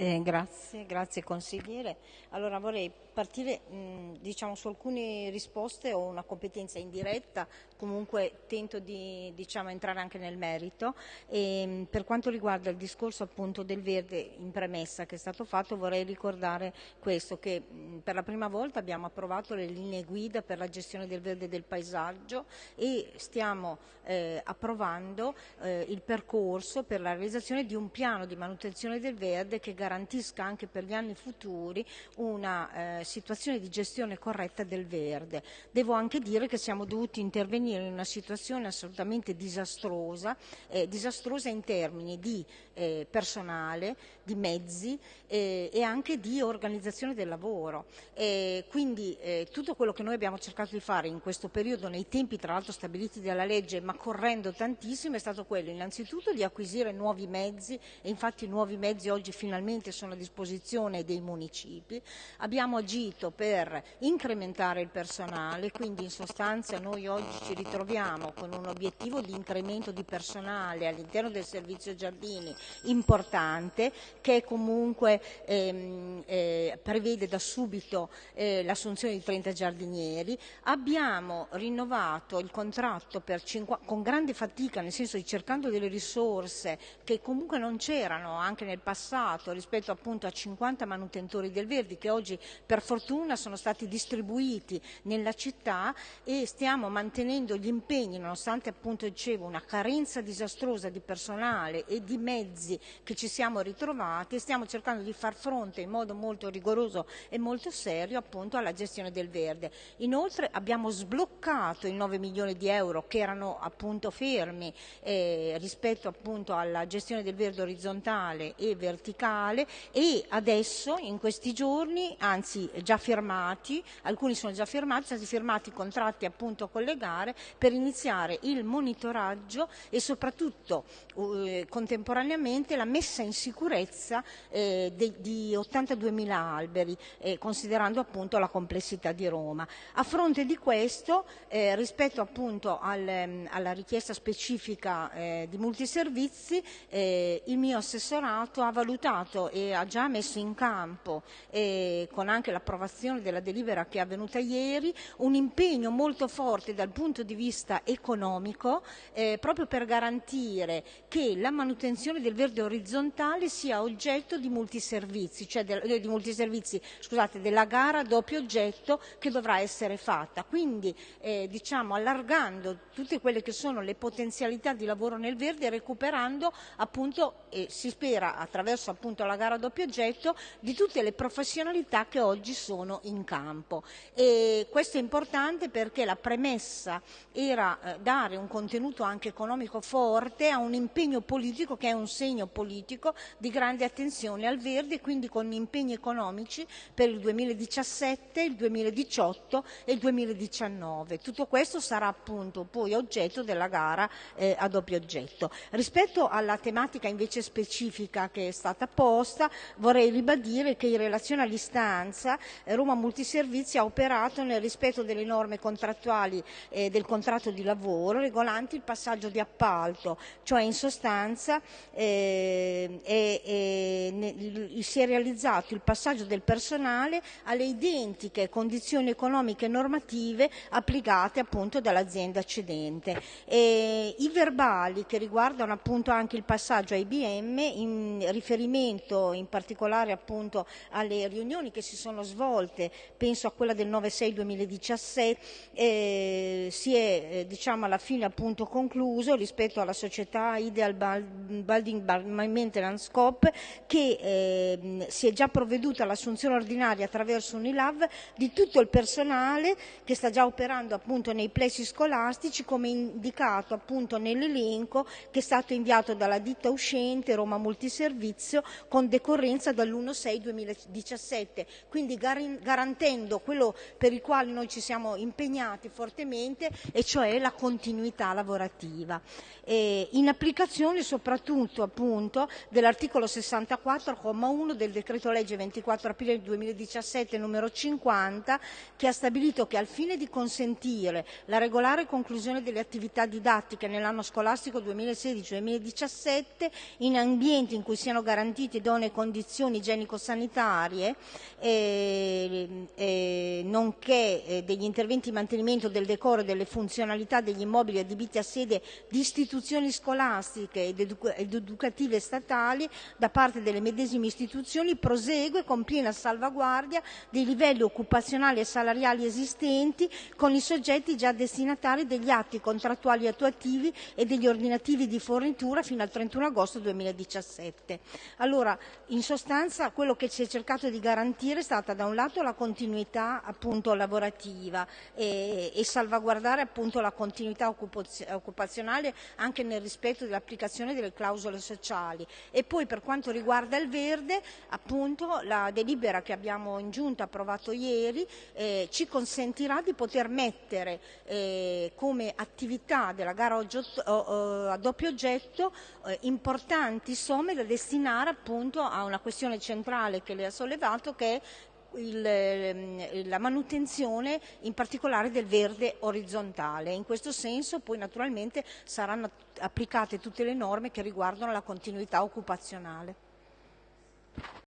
Eh, grazie, grazie consigliere. Allora vorrei partire mh, diciamo, su alcune risposte, ho una competenza indiretta, comunque tento di diciamo, entrare anche nel merito. E, mh, per quanto riguarda il discorso appunto del verde in premessa che è stato fatto, vorrei ricordare questo, che mh, per la prima volta abbiamo approvato le linee guida per la gestione del verde e del paesaggio e stiamo eh, approvando eh, il percorso per la realizzazione di un piano di manutenzione del verde che garantisca anche per gli anni futuri una eh, situazione di gestione corretta del verde. Devo anche dire che siamo dovuti intervenire in una situazione assolutamente disastrosa, eh, disastrosa in termini di eh, personale, di mezzi eh, e anche di organizzazione del lavoro. quindi eh, tutto quello che noi abbiamo cercato di fare in questo periodo, nei tempi tra l'altro stabiliti dalla legge, ma correndo tantissimo, è stato quello innanzitutto di acquisire nuovi mezzi e infatti nuovi mezzi oggi finalmente sono a disposizione dei municipi. Abbiamo agito per incrementare il personale, quindi in sostanza noi oggi ci ritroviamo con un obiettivo di incremento di personale all'interno del servizio giardini importante che comunque ehm, eh, prevede da subito eh, l'assunzione di 30 giardinieri. Abbiamo rinnovato il contratto con grande fatica, nel senso di cercando delle risorse che comunque non c'erano anche nel passato rispetto appunto a 50 manutentori del Verdi che oggi per fortuna sono stati distribuiti nella città e stiamo mantenendo gli impegni nonostante appunto dicevo una carenza disastrosa di personale e di mezzi che ci siamo ritrovati e stiamo cercando di far fronte in modo molto rigoroso e molto serio appunto alla gestione del verde. Inoltre abbiamo sbloccato i 9 milioni di euro che erano appunto fermi eh, rispetto appunto alla gestione del verde orizzontale e verticale e adesso in questi giorni, anzi già firmati, alcuni sono già firmati, sono stati firmati contratti appunto con le gare per iniziare il monitoraggio e soprattutto eh, contemporaneamente la messa in sicurezza eh, de, di 82.000 alberi, eh, considerando appunto la complessità di Roma. A fronte di questo, eh, rispetto appunto al, ehm, alla richiesta specifica eh, di multiservizi, eh, il mio assessorato ha valutato e ha già messo in campo, con anche l'approvazione della delibera che è avvenuta ieri, un impegno molto forte dal punto di vista economico, proprio per garantire che la manutenzione del verde orizzontale sia oggetto di multiservizi, cioè de, eh, di multiservizi, scusate, della gara doppio oggetto che dovrà essere fatta. Quindi eh, diciamo allargando tutte quelle che sono le potenzialità di lavoro nel verde recuperando appunto, e si spera attraverso appunto la gara doppio oggetto, di tutte le professionalità che oggi sono in campo. E questo è importante perché la premessa era eh, dare un contenuto anche economico forte a un impegno politico che è un segno politico di grande attenzione al verde e quindi con impegni economici per il 2017, il 2018 e il 2019. Tutto questo sarà appunto poi oggetto della gara eh, a doppio oggetto. Rispetto alla tematica invece specifica che è stata posta, vorrei ribadire che in relazione all'istanza eh, Roma Multiservizi ha operato nel rispetto delle norme contrattuali eh, del contratto di lavoro regolanti il passaggio di appalto, cioè in sostanza eh, è, ne, si è realizzato il passaggio del personale alle identiche condizioni economiche e normative applicate appunto dall'azienda cedente. E I verbali che riguardano appunto anche il passaggio a IBM in riferimento in particolare appunto alle riunioni che si sono svolte, penso a quella del 9-6-2017, eh, si è eh, diciamo alla fine appunto concluso rispetto alla società Ideal Building Maintenance Coop che eh, si è già provveduto all'assunzione ordinaria attraverso Unilav di tutto il personale che sta già operando appunto nei plessi scolastici come indicato appunto nell'elenco che è stato inviato dalla ditta uscente Roma Multiservizio con decorrenza dall'1-6-2017, quindi garantendo quello per il quale noi ci siamo impegnati fortemente e cioè la continuità lavorativa. E in applicazione soprattutto appunto dell'articolo 64,1 del decreto legge 24 aprile 2017 numero 50 che ha stabilito che al fine di consentire la regolare conclusione delle attività didattiche nell'anno scolastico 2016-2017 in ambienti in cui siano garantiti idonee condizioni igienico-sanitarie, eh, eh, nonché eh, degli interventi di mantenimento del decoro e delle funzionalità degli immobili adibiti a sede di istituzioni scolastiche ed, edu ed educative statali da parte delle medesime istituzioni prosegue con piena salvaguardia dei livelli occupazionali e salariali esistenti con i soggetti già destinatari degli atti contrattuali attuativi e degli ordinativi di fornitura fino al 31 agosto 2017. Allora, in sostanza quello che si è cercato di garantire è stata da un lato la continuità appunto lavorativa e, e salvaguardare appunto la continuità occupazionale anche nel rispetto dell'applicazione delle clausole sociali. E poi per quanto riguarda il verde appunto la delibera che abbiamo in giunta approvato ieri eh, ci consentirà di poter mettere eh, come attività della gara a doppio oggetto eh, importanti somme da destinare appunto a una questione centrale che lei ha sollevato che è il, ehm, la manutenzione in particolare del verde orizzontale. In questo senso poi naturalmente saranno applicate tutte le norme che riguardano la continuità occupazionale.